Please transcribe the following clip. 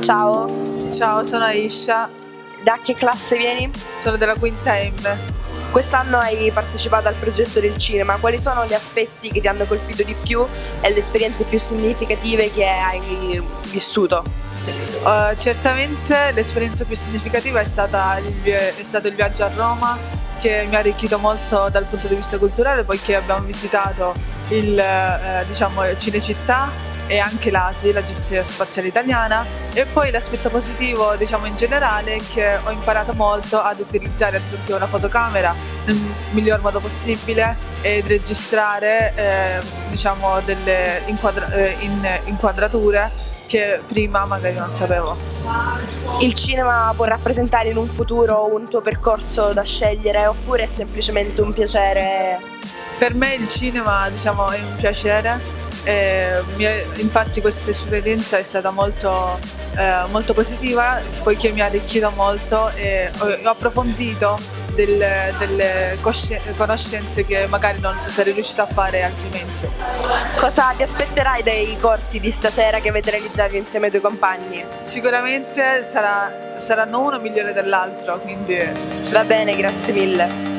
Ciao, Ciao, sono Aisha, da che classe vieni? sono della quinta M. Quest'anno hai partecipato al progetto del cinema, quali sono gli aspetti che ti hanno colpito di più e le esperienze più significative che hai vissuto? Uh, certamente l'esperienza più significativa è, stata il, è stato il viaggio a Roma che mi ha arricchito molto dal punto di vista culturale poiché abbiamo visitato il eh, diciamo, Cinecittà e anche l'ASI, l'Agenzia Spaziale Italiana e poi l'aspetto positivo diciamo in generale è che ho imparato molto ad utilizzare ad esempio una fotocamera nel miglior modo possibile ed registrare eh, diciamo delle inquadra- eh, in- inquadrature che prima magari non sapevo. Il cinema può rappresentare in un futuro un tuo percorso da scegliere oppure è semplicemente un piacere? Per me il cinema diciamo, è un piacere, e è- infatti questa esperienza è stata molto, eh, molto positiva poiché mi ha arricchito molto e ho, approfondito del- delle cosci- conoscenze che magari non sarei riuscita a fare altrimenti. Cosa ti aspetterai dai corti di stasera che avete realizzato insieme ai tuoi compagni? Sicuramente sarà- saranno uno migliore dell'altro, quindi Va bene, grazie mille.